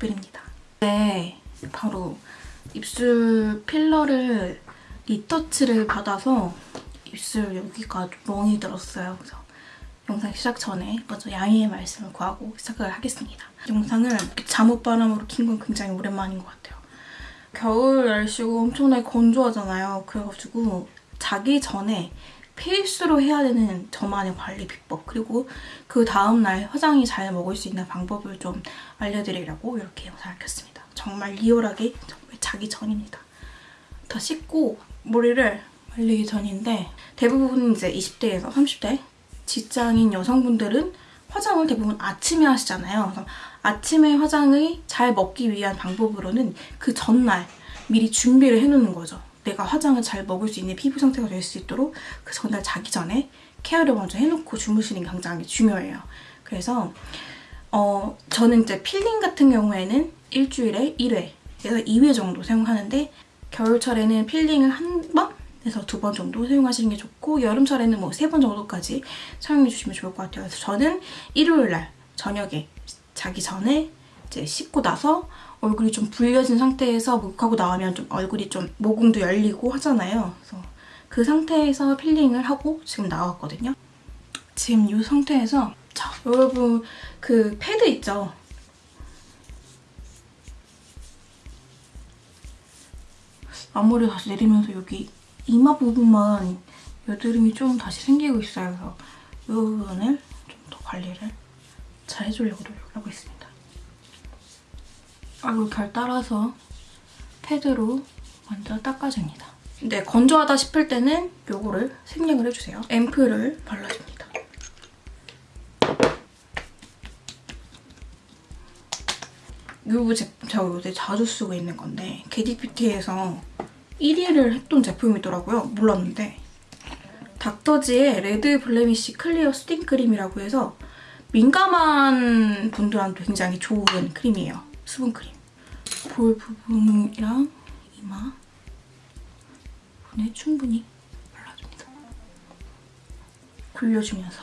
립글입니다. 네, 바로 입술 필러를 리터치를 받아서 입술 여기가 멍이 들었어요. 그래서 영상 시작 전에 먼저 양해의 말씀을 구하고 시작을 하겠습니다. 영상을 잠옷 바람으로 킨 건 굉장히 오랜만인 것 같아요. 겨울 날씨고 엄청나게 건조하잖아요. 그래가지고 자기 전에 필수로 해야 되는 저만의 관리 비법 그리고 그 다음날 화장이 잘 먹을 수 있는 방법을 좀 알려드리려고 이렇게 영상을 켰습니다. 정말 리얼하게 정말 자기 전입니다. 더 씻고 머리를 말리기 전인데 대부분 이제 20대에서 30대 직장인 여성분들은 화장을 대부분 아침에 하시잖아요. 아침에 화장을 잘 먹기 위한 방법으로는 그 전날 미리 준비를 해놓는 거죠. 내가 화장을 잘 먹을 수 있는 피부 상태가 될 수 있도록 그 전날 자기 전에 케어를 먼저 해놓고 주무시는 게 굉장히 중요해요. 그래서 어 저는 이제 필링 같은 경우에는 일주일에 1회에서 2회 정도 사용하는데 겨울철에는 필링을 한 번? 에서 두 번 정도 사용하시는 게 좋고 여름철에는 뭐 세 번 정도까지 사용해 주시면 좋을 것 같아요. 그래서 저는 일요일 날 저녁에 자기 전에 이제 씻고 나서 얼굴이 좀 불려진 상태에서 목욕하고 나오면 좀 얼굴이 좀 모공도 열리고 하잖아요. 그래서 그 상태에서 필링을 하고 지금 나왔거든요. 지금 이 상태에서 자 여러분 그 패드 있죠? 앞머리 다시 내리면서 여기 이마 부분만 여드름이 좀 다시 생기고 있어요. 그래서 이 부분을 좀 더 관리를 잘 해주려고 노력하고 있습니다. 얼굴 결 따라서 패드로 먼저 닦아줍니다. 네, 건조하다 싶을 때는 요거를 생략을 해주세요. 앰플을 발라줍니다. 요 제품 제가 요새 자주 쓰고 있는 건데 겟잇뷰티에서 1위를 했던 제품이더라고요. 몰랐는데 닥터지의 레드 블레미쉬 클리어 수딩 크림이라고 해서 민감한 분들한테 굉장히 좋은 크림이에요. 수분 크림. 볼 부분이랑 이마 부분에 충분히 발라줍니다. 굴려주면서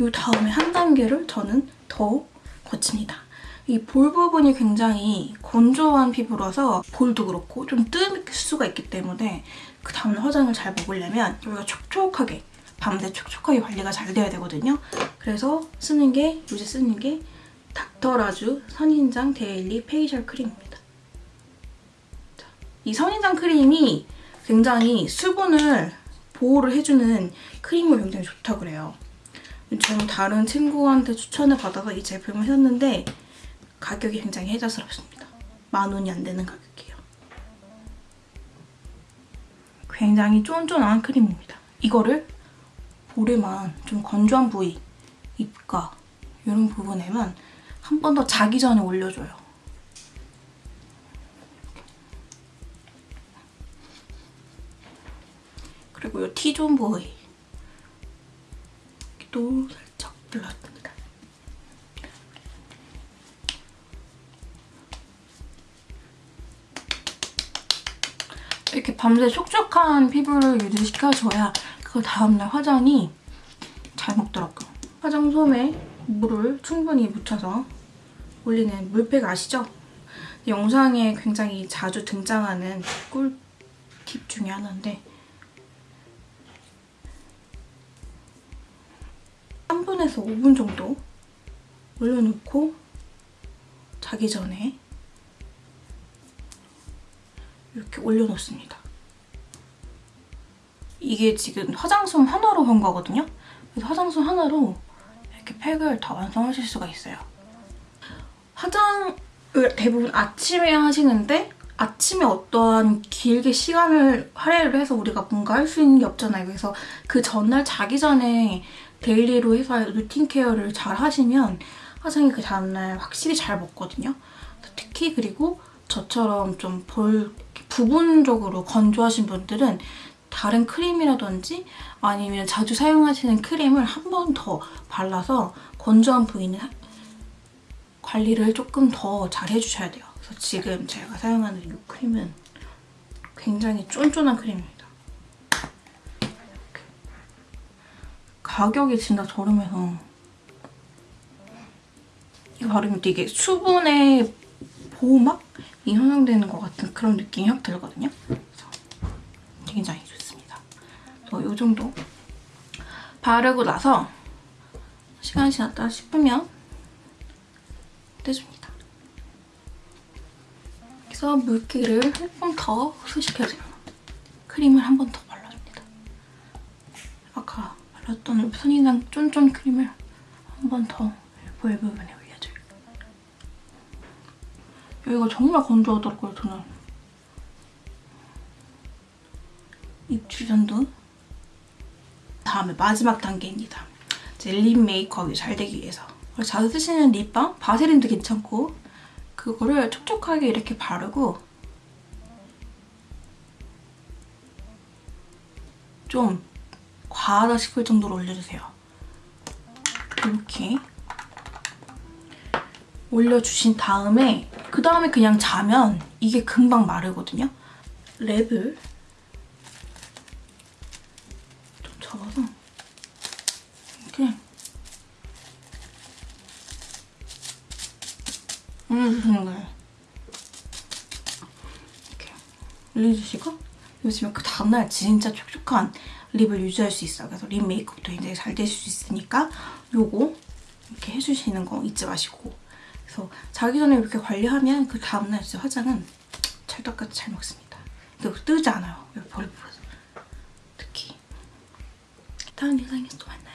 이 다음에 한 단계를 저는 더 거칩니다. 이 볼 부분이 굉장히 건조한 피부라서 볼도 그렇고 좀뜰 수가 있기 때문에 그 다음에 화장을 잘 먹으려면 여기가 촉촉하게 밤새 촉촉하게 관리가 잘 돼야 되거든요. 그래서 쓰는 게 요새 쓰는 게 닥터라주 선인장 데일리 페이셜 크림입니다. 자, 이 선인장 크림이 굉장히 수분을 보호를 해주는 크림을 굉장히 좋다고 그래요. 저는 다른 친구한테 추천을 받아서 이 제품을 샀는데 가격이 굉장히 혜자스럽습니다. 만 원이 안 되는 가격이에요. 굉장히 쫀쫀한 크림입니다. 이거를 볼에만 좀 건조한 부위, 입가 이런 부분에만 한 번 더 자기 전에 올려줘요. 그리고 이 T존 부위 또 살짝 발라줍니다. 이렇게 밤새 촉촉한 피부를 유지시켜줘야 그 다음날 화장이 잘 먹더라고요. 화장 솜에 물을 충분히 묻혀서 올리는 물팩 아시죠? 영상에 굉장히 자주 등장하는 꿀팁 중에 하나인데 3분에서 5분 정도 올려놓고 자기 전에 이렇게 올려놓습니다. 이게 지금 화장솜 하나로 한 거거든요? 그래서 화장솜 하나로 이렇게 팩을 다 완성하실 수가 있어요. 화장을 대부분 아침에 하시는데 아침에 어떠한 길게 시간을 할애를 해서 우리가 뭔가 할 수 있는 게 없잖아요. 그래서 그 전날 자기 전에 데일리로 해서 루틴 케어를 잘 하시면 화장이 그 다음날 확실히 잘 먹거든요. 특히 그리고 저처럼 좀 볼 부분적으로 건조하신 분들은 다른 크림이라든지 아니면 자주 사용하시는 크림을 한 번 더 발라서 건조한 부위는 관리를 조금 더 잘 해주셔야 돼요. 그래서 지금 제가 사용하는 이 크림은 굉장히 쫀쫀한 크림입니다. 가격이 진짜 저렴해서 이거 바르면 되게 수분의 보호막이 형성되는 것 같은 그런 느낌이 확 들거든요. 굉장히 좋습니다. 이 정도 바르고 나서 시간이 지났다 싶으면 떼줍니다. 그래서 물기를 조금 더 흡수시켜주는 크림을 한 번 더 발라줍니다. 아까 발랐던 선인장 쫀쫀 크림을 한 번 더볼 부분에 올려줘요. 여기가 정말 건조하더라고요, 저는. 입 주변도. 다음에 마지막 단계입니다. 립 메이크업이 잘 되기 위해서. 자주 쓰시는 립밤, 바세린도 괜찮고 그거를 촉촉하게 이렇게 바르고 좀 과하다 싶을 정도로 올려주세요. 이렇게 올려주신 다음에 그 다음에 그냥 자면 이게 금방 마르거든요. 랩을 거예요. 이렇게 올려주시고 요즘에 그 다음날 진짜 촉촉한 립을 유지할 수 있어요. 그래서 립 메이크업도 굉장히 잘 되실 수 있으니까 요거 이렇게 해주시는 거 잊지 마시고 그래서 자기 전에 이렇게 관리하면 그 다음날 진짜 화장은 찰떡같이 잘 먹습니다. 그리고 뜨지 않아요. 벌 부어서 특히 다음 영상에서 또 만나요.